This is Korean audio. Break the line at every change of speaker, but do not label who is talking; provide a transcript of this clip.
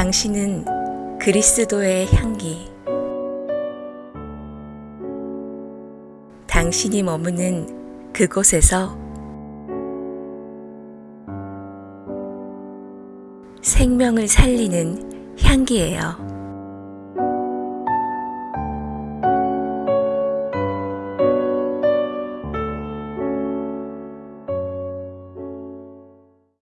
당신은 그리스도의 향기. 당신이 머무는 그곳에서 생명을 살리는 향기예요.